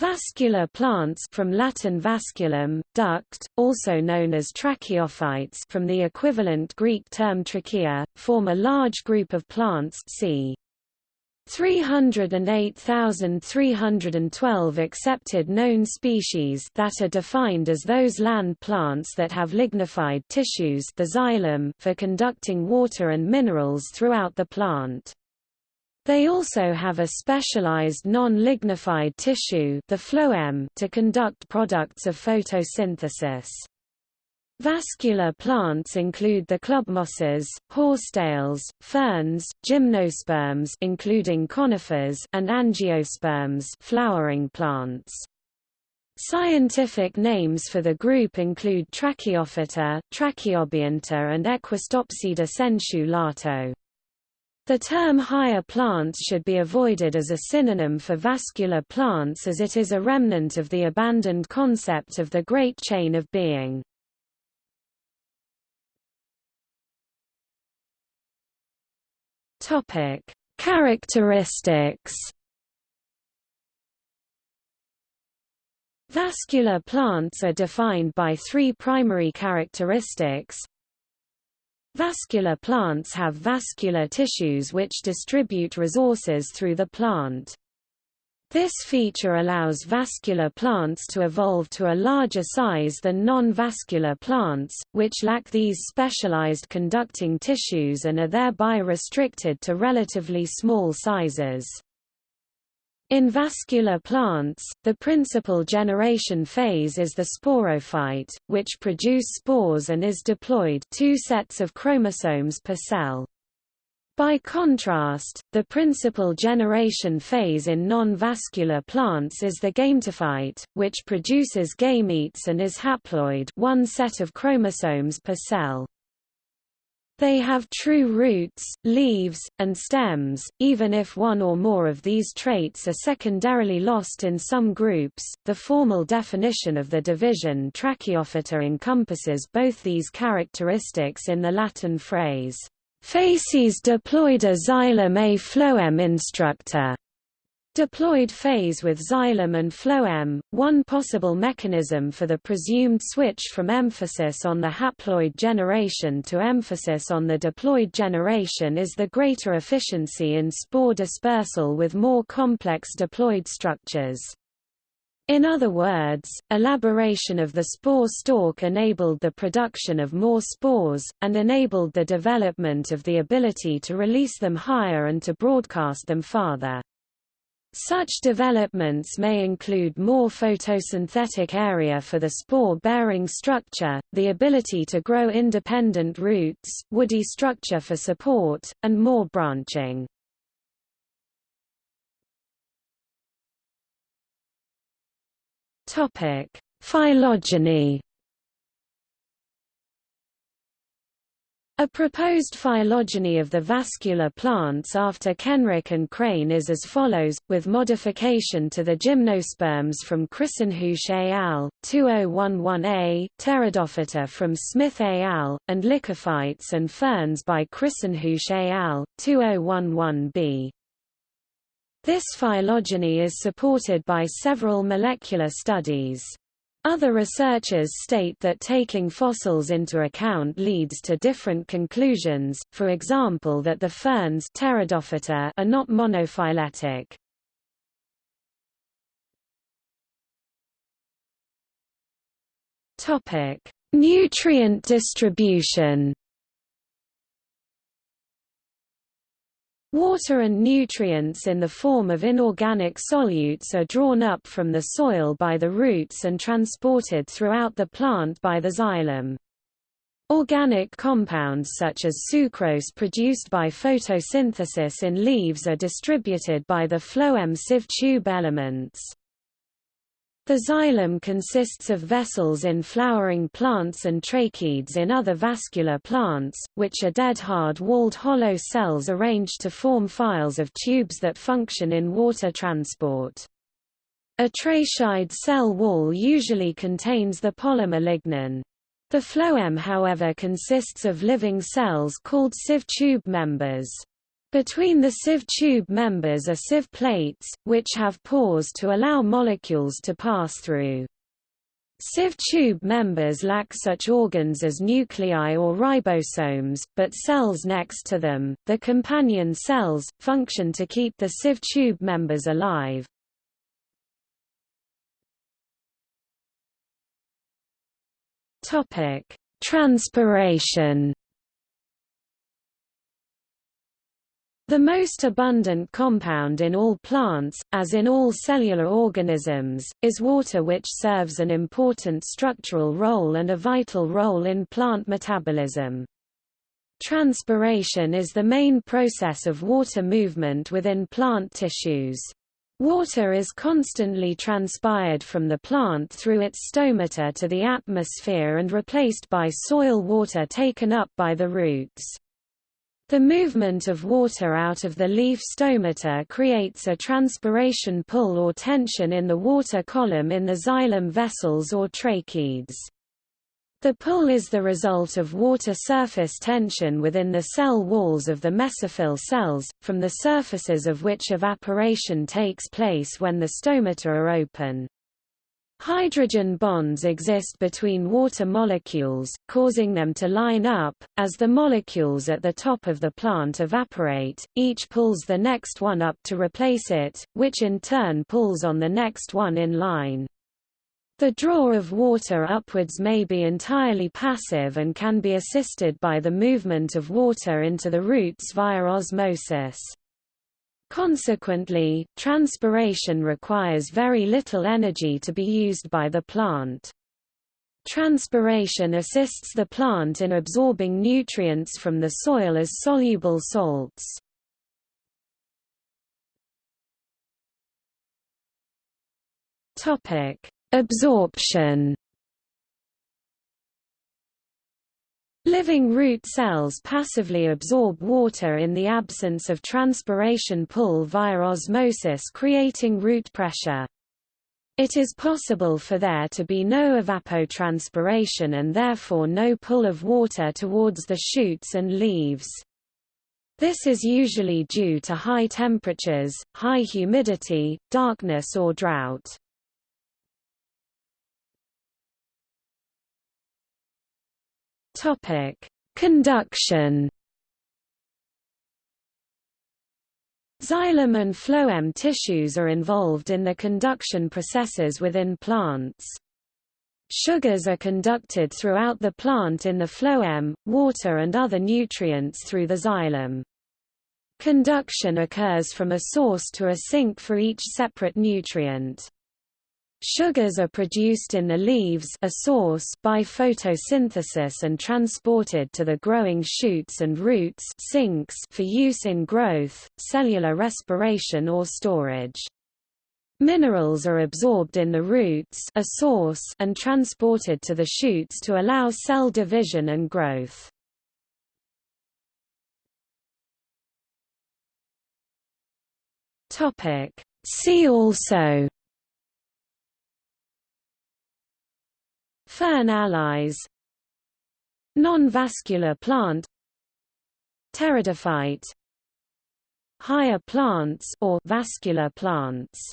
Vascular plants from Latin vasculum, duct, also known as tracheophytes from the equivalent Greek term trachea, form a large group of plants c. 308,312 accepted known species that are defined as those land plants that have lignified tissues the xylem for conducting water and minerals throughout the plant. They also have a specialized non-lignified tissue the phloem to conduct products of photosynthesis. Vascular plants include the club clubmosses, horsetails, ferns, gymnosperms including conifers and angiosperms flowering plants. Scientific names for the group include Tracheophyta, Tracheobionta and Equisetopsida sensu lato. The term higher plants should be avoided as a synonym for vascular plants as it is a remnant of the abandoned concept of the Great Chain of Being. Topic: Characteristics. Vascular plants are defined by three primary characteristics Vascular plants have vascular tissues which distribute resources through the plant. This feature allows vascular plants to evolve to a larger size than non-vascular plants, which lack these specialized conducting tissues and are thereby restricted to relatively small sizes. In vascular plants, the principal generation phase is the sporophyte, which produce spores and is diploid two sets of chromosomes per cell. By contrast, the principal generation phase in non-vascular plants is the gametophyte, which produces gametes and is haploid one set of chromosomes per cell. They have true roots, leaves, and stems, even if one or more of these traits are secondarily lost in some groups. The formal definition of the division Tracheophyta encompasses both these characteristics in the Latin phrase, facies diploida xylem a phloem instructa. Diploid phase with xylem and phloem, one possible mechanism for the presumed switch from emphasis on the haploid generation to emphasis on the diploid generation is the greater efficiency in spore dispersal with more complex diploid structures. In other words, elaboration of the spore stalk enabled the production of more spores, and enabled the development of the ability to release them higher and to broadcast them farther. Such developments may include more photosynthetic area for the spore-bearing structure, the ability to grow independent roots, woody structure for support, and more branching. Phylogeny A proposed phylogeny of the vascular plants after Kenrick and Crane is as follows, with modification to the gymnosperms from Christenhusz et al., 2011a, Pteridophyta from Smith et al., and Lycophytes and ferns by Christenhusz et al., 2011b. This phylogeny is supported by several molecular studies. Other researchers state that taking fossils into account leads to different conclusions, for example that the ferns Pteridophyta are not monophyletic. Nutrient distribution Water and nutrients in the form of inorganic solutes are drawn up from the soil by the roots and transported throughout the plant by the xylem. Organic compounds such as sucrose produced by photosynthesis in leaves are distributed by the phloem sieve tube elements. The xylem consists of vessels in flowering plants and tracheids in other vascular plants, which are dead hard-walled hollow cells arranged to form files of tubes that function in water transport. A tracheid cell wall usually contains the polymer lignin. The phloem however consists of living cells called sieve tube members. Between the sieve tube members are sieve plates, which have pores to allow molecules to pass through. Sieve tube members lack such organs as nuclei or ribosomes, but cells next to them, the companion cells, function to keep the sieve tube members alive. Transpiration The most abundant compound in all plants, as in all cellular organisms, is water which serves an important structural role and a vital role in plant metabolism. Transpiration is the main process of water movement within plant tissues. Water is constantly transpired from the plant through its stomata to the atmosphere and replaced by soil water taken up by the roots. The movement of water out of the leaf stomata creates a transpiration pull or tension in the water column in the xylem vessels or tracheids. The pull is the result of water surface tension within the cell walls of the mesophyll cells, from the surfaces of which evaporation takes place when the stomata are open. Hydrogen bonds exist between water molecules, causing them to line up. As the molecules at the top of the plant evaporate, each pulls the next one up to replace it, which in turn pulls on the next one in line. The draw of water upwards may be entirely passive and can be assisted by the movement of water into the roots via osmosis. Consequently, transpiration requires very little energy to be used by the plant. Transpiration assists the plant in absorbing nutrients from the soil as soluble salts. Absorption Living root cells passively absorb water in the absence of transpiration pull via osmosis creating root pressure. It is possible for there to be no evapotranspiration and therefore no pull of water towards the shoots and leaves. This is usually due to high temperatures, high humidity, darkness or drought. Topic: Conduction. Xylem and phloem tissues are involved in the conduction processes within plants. Sugars are conducted throughout the plant in the phloem, water and other nutrients through the xylem. Conduction occurs from a source to a sink for each separate nutrient. Sugars are produced in the leaves a source by photosynthesis and transported to the growing shoots and roots sinks for use in growth, cellular respiration or storage. Minerals are absorbed in the roots a source and transported to the shoots to allow cell division and growth. See also Fern allies. Non-vascular plant. Pteridophyte. Higher plants or vascular plants